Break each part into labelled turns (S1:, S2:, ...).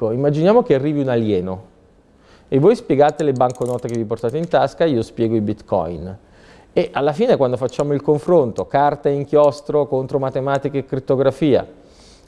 S1: Immaginiamo che arrivi un alieno e voi spiegate le banconote che vi portate in tasca, io spiego i bitcoin. E alla fine quando facciamo il confronto, carta e inchiostro contro matematica e crittografia,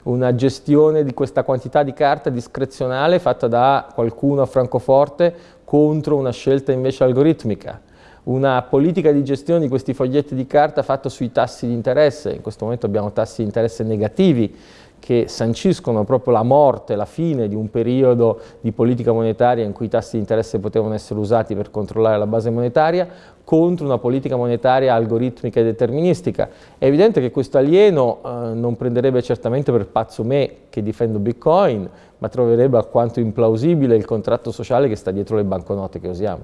S1: una gestione di questa quantità di carta discrezionale fatta da qualcuno a Francoforte contro una scelta invece algoritmica, una politica di gestione di questi foglietti di carta fatta sui tassi di interesse, in questo momento abbiamo tassi di interesse negativi, che sanciscono proprio la morte, la fine di un periodo di politica monetaria in cui i tassi di interesse potevano essere usati per controllare la base monetaria, contro una politica monetaria algoritmica e deterministica. È evidente che questo alieno eh, non prenderebbe certamente per pazzo me che difendo Bitcoin, ma troverebbe alquanto implausibile il contratto sociale che sta dietro le banconote che usiamo.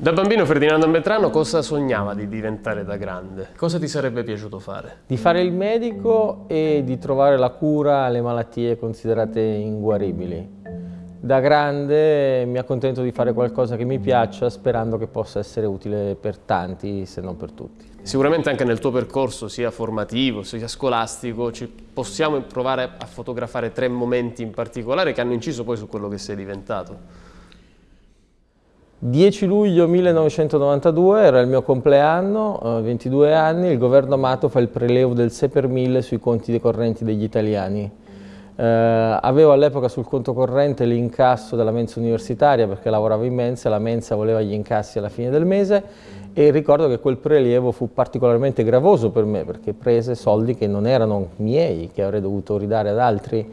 S2: Da bambino Ferdinando Metrano cosa sognava di diventare da grande? Cosa ti sarebbe piaciuto fare?
S1: Di fare il medico e di trovare la cura alle malattie considerate inguaribili. Da grande mi accontento di fare qualcosa che mi piaccia sperando che possa essere utile per tanti se non per tutti.
S2: Sicuramente anche nel tuo percorso sia formativo sia scolastico ci possiamo provare a fotografare tre momenti in particolare che hanno inciso poi su quello che sei diventato.
S1: 10 luglio 1992 era il mio compleanno, 22 eh, anni, il governo Amato fa il prelevo del 6 per 1000 sui conti decorrenti degli italiani. Eh, avevo all'epoca sul conto corrente l'incasso della mensa universitaria perché lavoravo in mensa, la mensa voleva gli incassi alla fine del mese e ricordo che quel prelievo fu particolarmente gravoso per me perché prese soldi che non erano miei, che avrei dovuto ridare ad altri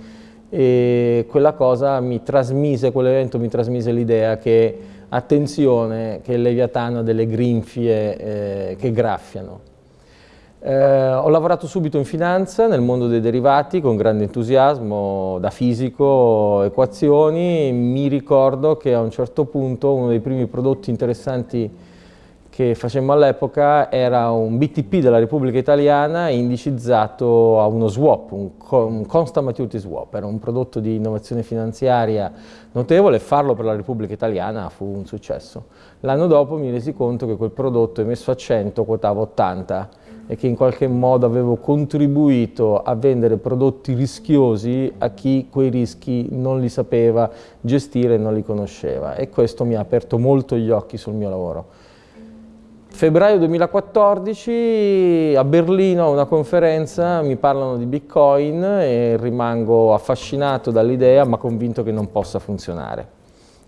S1: e quella cosa mi trasmise, quell'evento mi trasmise l'idea che attenzione che il Leviatano ha delle grinfie eh, che graffiano. Eh, ho lavorato subito in finanza, nel mondo dei derivati, con grande entusiasmo, da fisico, equazioni. Mi ricordo che a un certo punto uno dei primi prodotti interessanti che facemmo all'epoca era un BTP della Repubblica Italiana indicizzato a uno swap, un, un constant maturity swap, era un prodotto di innovazione finanziaria notevole, farlo per la Repubblica Italiana fu un successo. L'anno dopo mi resi conto che quel prodotto emesso a 100 quotava 80 e che in qualche modo avevo contribuito a vendere prodotti rischiosi a chi quei rischi non li sapeva gestire e non li conosceva e questo mi ha aperto molto gli occhi sul mio lavoro. Febbraio 2014 a Berlino a una conferenza mi parlano di Bitcoin e rimango affascinato dall'idea ma convinto che non possa funzionare.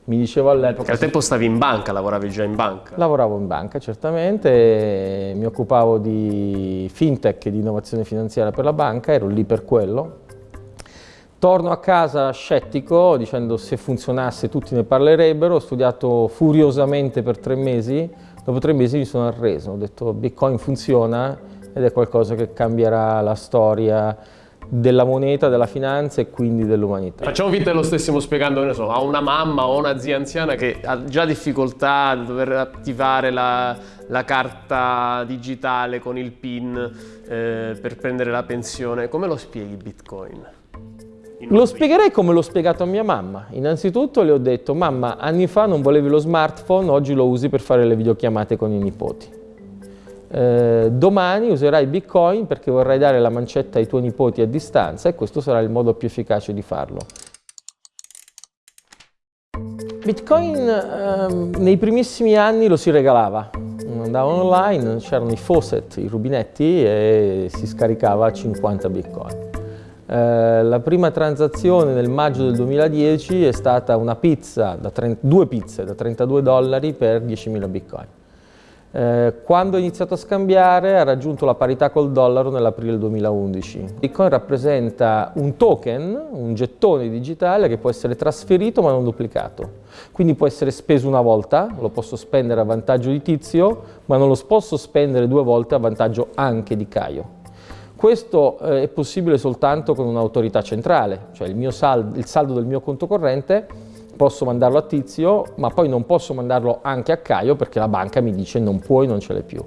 S2: Mi dicevo all'epoca... Al tempo stavi in banca, lavoravi già in banca?
S1: Lavoravo in banca certamente, mi occupavo di fintech e di innovazione finanziaria per la banca, ero lì per quello. Torno a casa scettico dicendo se funzionasse tutti ne parlerebbero, ho studiato furiosamente per tre mesi, Dopo tre mesi mi sono arreso, ho detto Bitcoin funziona ed è qualcosa che cambierà la storia della moneta, della finanza e quindi dell'umanità.
S2: Facciamo finta che lo stessimo spiegando, so, a una mamma o una zia anziana che ha già difficoltà a dover attivare la, la carta digitale con il PIN eh, per prendere la pensione. Come lo spieghi Bitcoin?
S1: Lo spiegherei come l'ho spiegato a mia mamma. Innanzitutto le ho detto, mamma, anni fa non volevi lo smartphone, oggi lo usi per fare le videochiamate con i nipoti. Eh, domani userai Bitcoin perché vorrai dare la mancetta ai tuoi nipoti a distanza e questo sarà il modo più efficace di farlo. Bitcoin eh, nei primissimi anni lo si regalava, andava online, c'erano i faucet, i rubinetti e si scaricava 50 Bitcoin. Eh, la prima transazione nel maggio del 2010 è stata una pizza, da 30, due pizze da 32 dollari per 10.000 bitcoin. Eh, quando ho iniziato a scambiare ha raggiunto la parità col dollaro nell'aprile 2011. Bitcoin rappresenta un token, un gettone digitale che può essere trasferito ma non duplicato. Quindi può essere speso una volta, lo posso spendere a vantaggio di Tizio, ma non lo posso spendere due volte a vantaggio anche di Caio. Questo eh, è possibile soltanto con un'autorità centrale, cioè il, saldo, il saldo del mio conto corrente posso mandarlo a Tizio, ma poi non posso mandarlo anche a Caio perché la banca mi dice non puoi, non ce l'hai più.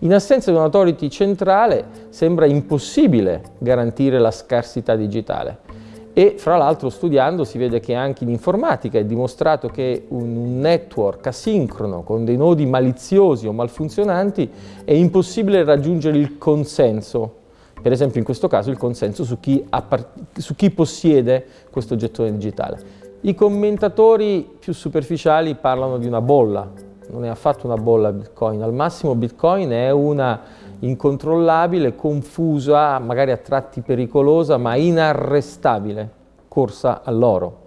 S1: In assenza di un'autority centrale sembra impossibile garantire la scarsità digitale E fra l'altro studiando si vede che anche in informatica è dimostrato che un network asincrono con dei nodi maliziosi o malfunzionanti è impossibile raggiungere il consenso, per esempio in questo caso il consenso su chi, su chi possiede questo gettone digitale. I commentatori più superficiali parlano di una bolla, non è affatto una bolla Bitcoin, al massimo Bitcoin è una incontrollabile, confusa, magari a tratti pericolosa, ma inarrestabile corsa all'oro.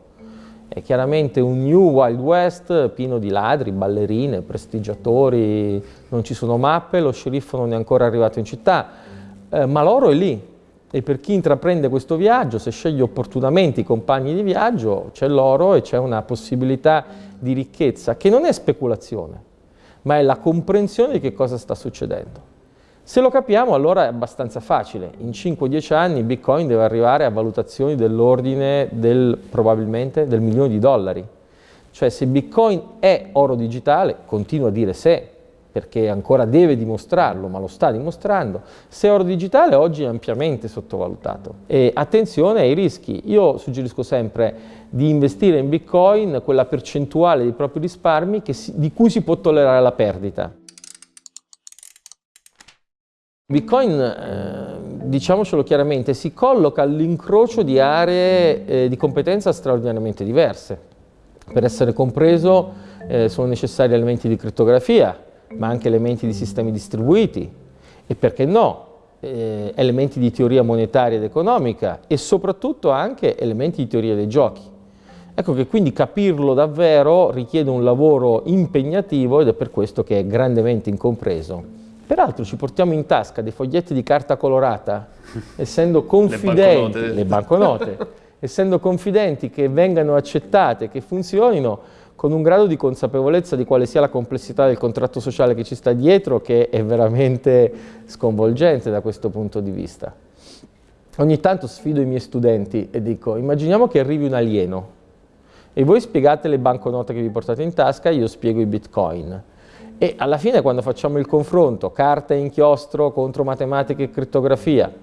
S1: È chiaramente un New Wild West pieno di ladri, ballerine, prestigiatori, non ci sono mappe, lo sceriffo non è ancora arrivato in città, eh, ma l'oro è lì. E per chi intraprende questo viaggio, se sceglie opportunamente i compagni di viaggio, c'è l'oro e c'è una possibilità di ricchezza che non è speculazione, ma è la comprensione di che cosa sta succedendo. Se lo capiamo allora è abbastanza facile, in 5-10 anni Bitcoin deve arrivare a valutazioni dell'ordine del, probabilmente del milione di dollari. Cioè se Bitcoin è oro digitale, continuo a dire se, perché ancora deve dimostrarlo, ma lo sta dimostrando, se oro digitale oggi è ampiamente sottovalutato. E attenzione ai rischi, io suggerisco sempre di investire in Bitcoin quella percentuale dei propri risparmi si, di cui si può tollerare la perdita. Bitcoin, eh, diciamocelo chiaramente, si colloca all'incrocio di aree eh, di competenza straordinariamente diverse. Per essere compreso eh, sono necessari elementi di crittografia, ma anche elementi di sistemi distribuiti e perché no, eh, elementi di teoria monetaria ed economica e soprattutto anche elementi di teoria dei giochi. Ecco che quindi capirlo davvero richiede un lavoro impegnativo ed è per questo che è grandemente incompreso. Peraltro ci portiamo in tasca dei foglietti di carta colorata, essendo confidenti, le banconote, le banconote essendo confidenti che vengano accettate, che funzionino, con un grado di consapevolezza di quale sia la complessità del contratto sociale che ci sta dietro, che è veramente sconvolgente da questo punto di vista. Ogni tanto sfido i miei studenti e dico, immaginiamo che arrivi un alieno e voi spiegate le banconote che vi portate in tasca, io spiego i bitcoin. E alla fine quando facciamo il confronto carta e inchiostro contro matematica e crittografia,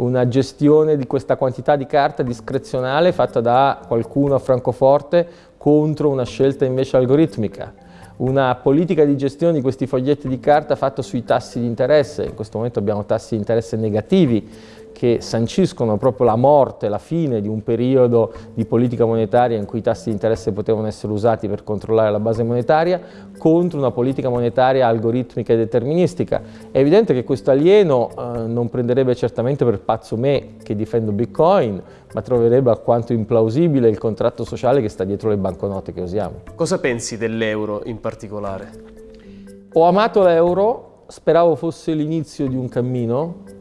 S1: una gestione di questa quantità di carta discrezionale fatta da qualcuno a Francoforte contro una scelta invece algoritmica, una politica di gestione di questi foglietti di carta fatta sui tassi di interesse, in questo momento abbiamo tassi di interesse negativi, che sanciscono proprio la morte, la fine di un periodo di politica monetaria in cui i tassi di interesse potevano essere usati per controllare la base monetaria, contro una politica monetaria algoritmica e deterministica. È evidente che questo alieno eh, non prenderebbe certamente per pazzo me che difendo Bitcoin, ma troverebbe alquanto implausibile il contratto sociale che sta dietro le banconote che usiamo.
S2: Cosa pensi dell'euro in particolare?
S1: Ho amato l'euro, speravo fosse l'inizio di un cammino,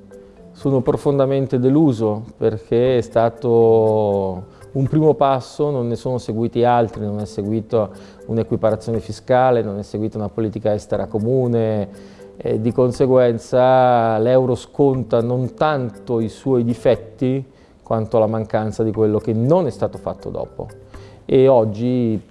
S1: sono profondamente deluso perché è stato un primo passo, non ne sono seguiti altri, non è seguita un'equiparazione fiscale, non è seguita una politica estera comune e di conseguenza l'euro sconta non tanto i suoi difetti quanto la mancanza di quello che non è stato fatto dopo. E oggi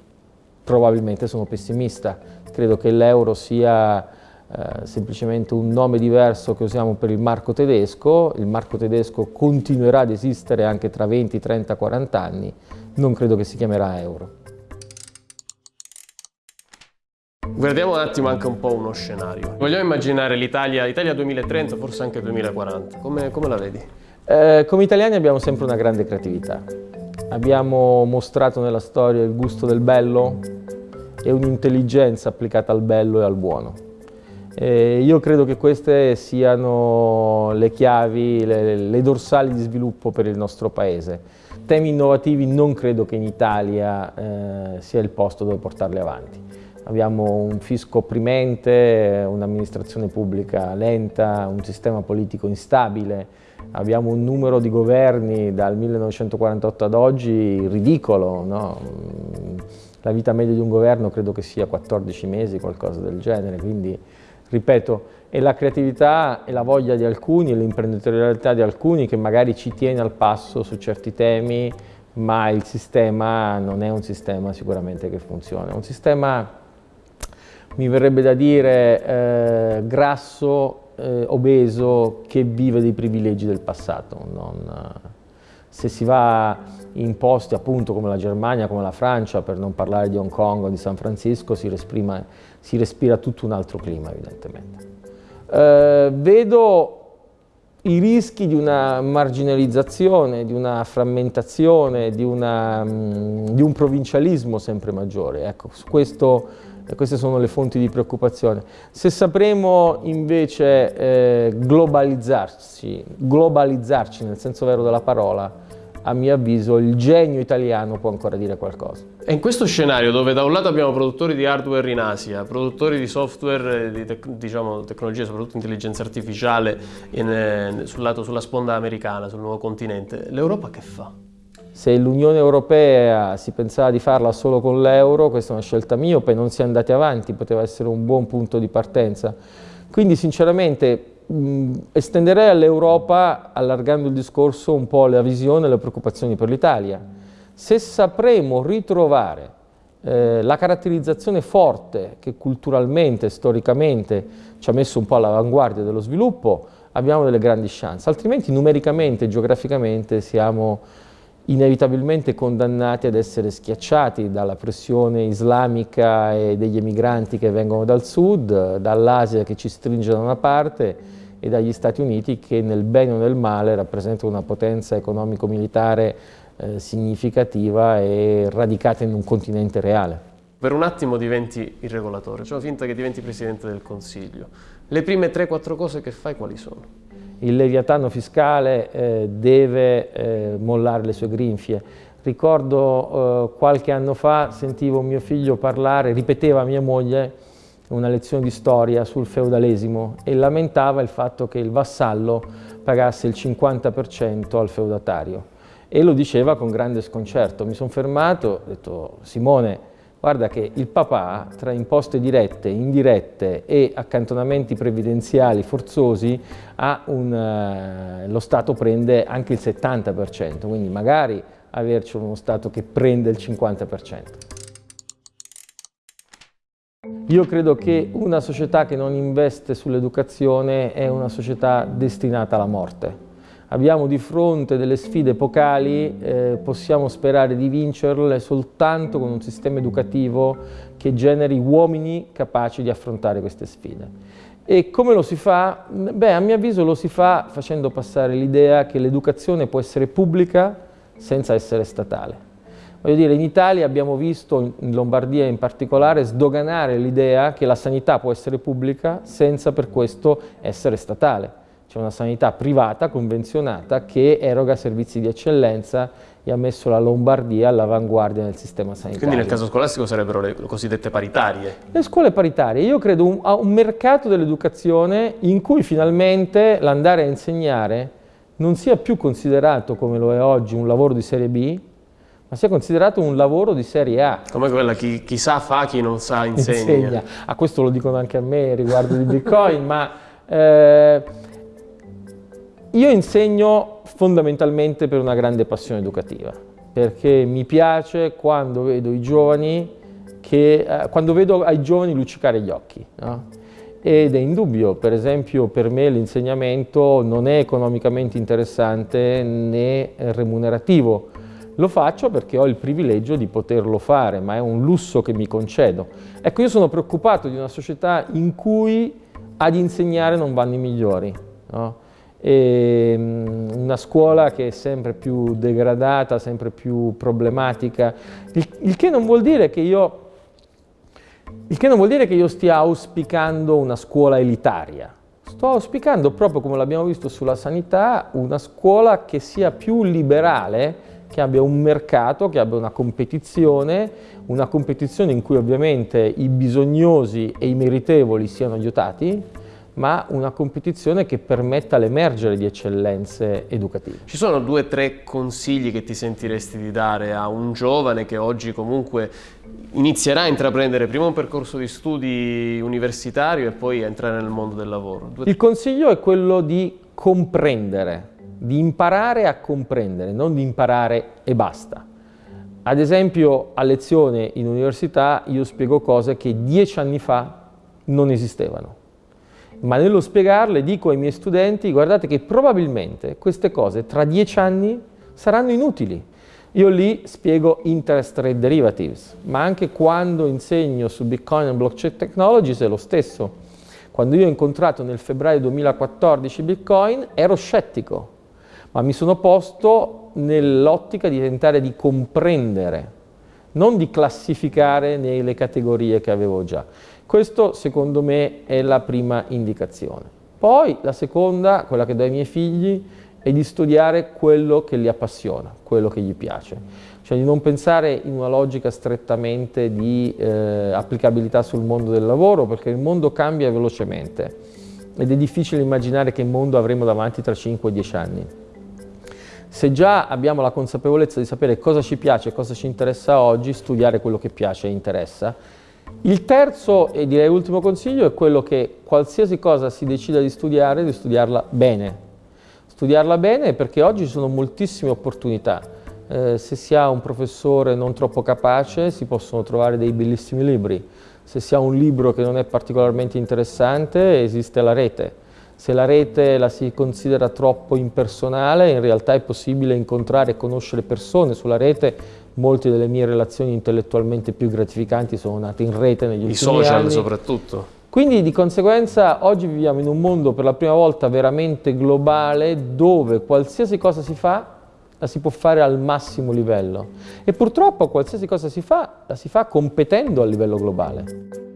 S1: probabilmente sono pessimista, credo che l'euro sia eh, semplicemente un nome diverso che usiamo per il marco tedesco, il marco tedesco continuerà ad esistere anche tra 20, 30, 40 anni, non credo che si chiamerà euro.
S2: Guardiamo un attimo anche un po' uno scenario. Vogliamo immaginare l'Italia, l'Italia 2030, forse anche 2040, come, come la vedi?
S1: Eh, come italiani abbiamo sempre una grande creatività. Abbiamo mostrato nella storia il gusto del bello e un'intelligenza applicata al bello e al buono. Eh, io credo che queste siano le chiavi, le, le, dorsali di sviluppo per il nostro Paese. Temi innovativi non credo che in Italia eh, sia il posto dove portarli avanti. Abbiamo un fisco opprimente, un'amministrazione pubblica lenta, un sistema politico instabile, abbiamo un numero di governi dal 1948 ad oggi ridicolo. No? La vita media di un governo credo che sia 14 mesi, qualcosa del genere, quindi ripeto, è la creatività e la voglia di alcuni, l'imprenditorialità di alcuni che magari ci tiene al passo su certi temi, ma il sistema non è un sistema sicuramente che funziona. È un sistema, mi verrebbe da dire, eh, grasso, eh, obeso, che vive dei privilegi del passato. Non, Se si va in posti appunto come la Germania, come la Francia, per non parlare di Hong Kong o di San Francisco, si respira, si respira tutto un altro clima evidentemente. Eh, vedo i rischi di una marginalizzazione, di una frammentazione, di, una, mm, di un provincialismo sempre maggiore. Ecco, questo, queste sono le fonti di preoccupazione. Se sapremo invece eh, globalizzarci, globalizzarci nel senso vero della parola, a mio avviso il genio italiano può ancora dire qualcosa.
S2: E in questo scenario dove da un lato abbiamo produttori di hardware in Asia, produttori di software, di tec diciamo, tecnologie, soprattutto intelligenza artificiale in, eh, sul lato, sulla sponda americana, sul nuovo continente, l'Europa che fa?
S1: Se l'Unione Europea si pensava di farla solo con l'euro, questa è una scelta miope, non si è andati avanti, poteva essere un buon punto di partenza. Quindi sinceramente estenderei all'Europa, allargando il discorso, un po' la visione e le preoccupazioni per l'Italia. Se sapremo ritrovare eh, la caratterizzazione forte che culturalmente, storicamente ci ha messo un po' all'avanguardia dello sviluppo, abbiamo delle grandi chance, altrimenti numericamente, geograficamente siamo inevitabilmente condannati ad essere schiacciati dalla pressione islamica e degli emigranti che vengono dal sud, dall'Asia che ci stringe da una parte e dagli Stati Uniti che nel bene o nel male rappresentano una potenza economico-militare eh, significativa e radicata in un continente reale.
S2: Per un attimo diventi il regolatore, cioè finta che diventi Presidente del Consiglio. Le prime 3-4 cose che fai quali sono?
S1: Il leviatano fiscale eh, deve eh, mollare le sue grinfie. Ricordo eh, qualche anno fa sentivo mio figlio parlare, ripeteva a mia moglie una lezione di storia sul feudalesimo e lamentava il fatto che il vassallo pagasse il 50% al feudatario e lo diceva con grande sconcerto. Mi sono fermato, ho detto Simone, guarda che il papà tra imposte dirette, indirette e accantonamenti previdenziali forzosi un, uh, lo Stato prende anche il 70%, quindi magari averci uno Stato che prende il 50%. Io credo che una società che non investe sull'educazione è una società destinata alla morte. Abbiamo di fronte delle sfide epocali, eh, possiamo sperare di vincerle soltanto con un sistema educativo che generi uomini capaci di affrontare queste sfide. E come lo si fa? Beh, a mio avviso lo si fa facendo passare l'idea che l'educazione può essere pubblica senza essere statale. Voglio dire, in Italia abbiamo visto, in Lombardia in particolare, sdoganare l'idea che la sanità può essere pubblica senza per questo essere statale. C'è una sanità privata, convenzionata, che eroga servizi di eccellenza e ha messo la Lombardia all'avanguardia nel sistema sanitario.
S2: Quindi nel caso scolastico sarebbero le cosiddette paritarie?
S1: Le scuole paritarie. Io credo a un mercato dell'educazione in cui finalmente l'andare a insegnare non sia più considerato, come lo è oggi, un lavoro di serie B, ma sia considerato un lavoro di serie A.
S2: Come quella chi, chi sa fa, chi non sa insegna. insegna.
S1: A questo lo dicono anche a me riguardo di Bitcoin, ma eh, io insegno fondamentalmente per una grande passione educativa, perché mi piace quando vedo i giovani, che, eh, quando vedo ai giovani luccicare gli occhi. No? Ed è indubbio, per esempio per me l'insegnamento non è economicamente interessante né remunerativo, lo faccio perché ho il privilegio di poterlo fare, ma è un lusso che mi concedo. Ecco, io sono preoccupato di una società in cui ad insegnare non vanno i migliori. No? Um, una scuola che è sempre più degradata, sempre più problematica, il, il, che non vuol dire che io, il che non vuol dire che io stia auspicando una scuola elitaria. Sto auspicando, proprio come l'abbiamo visto sulla sanità, una scuola che sia più liberale, che abbia un mercato, che abbia una competizione, una competizione in cui ovviamente i bisognosi e i meritevoli siano aiutati, ma una competizione che permetta l'emergere di eccellenze educative.
S2: Ci sono due o tre consigli che ti sentiresti di dare a un giovane che oggi comunque inizierà a intraprendere prima un percorso di studi universitario e poi a entrare nel mondo del lavoro?
S1: Il consiglio è quello di comprendere di imparare a comprendere, non di imparare e basta. Ad esempio a lezione in università io spiego cose che dieci anni fa non esistevano, ma nello spiegarle dico ai miei studenti guardate che probabilmente queste cose tra dieci anni saranno inutili. Io lì spiego interest rate derivatives, ma anche quando insegno su Bitcoin e blockchain technologies è lo stesso. Quando io ho incontrato nel febbraio 2014 Bitcoin ero scettico, ma mi sono posto nell'ottica di tentare di comprendere, non di classificare nelle categorie che avevo già. Questo secondo me è la prima indicazione. Poi la seconda, quella che do ai miei figli, è di studiare quello che li appassiona, quello che gli piace. Cioè di non pensare in una logica strettamente di eh, applicabilità sul mondo del lavoro, perché il mondo cambia velocemente ed è difficile immaginare che mondo avremo davanti tra 5 e 10 anni. Se già abbiamo la consapevolezza di sapere cosa ci piace e cosa ci interessa oggi, studiare quello che piace e interessa. Il terzo e direi ultimo consiglio è quello che qualsiasi cosa si decida di studiare, di studiarla bene. Studiarla bene perché oggi ci sono moltissime opportunità. Eh, se si ha un professore non troppo capace si possono trovare dei bellissimi libri. Se si ha un libro che non è particolarmente interessante esiste la rete se la rete la si considera troppo impersonale, in realtà è possibile incontrare e conoscere persone sulla rete. Molte delle mie relazioni intellettualmente più gratificanti sono nate in rete negli ultimi
S2: anni. I social soprattutto.
S1: Quindi di conseguenza oggi viviamo in un mondo per la prima volta veramente globale dove qualsiasi cosa si fa la si può fare al massimo livello e purtroppo qualsiasi cosa si fa la si fa competendo a livello globale.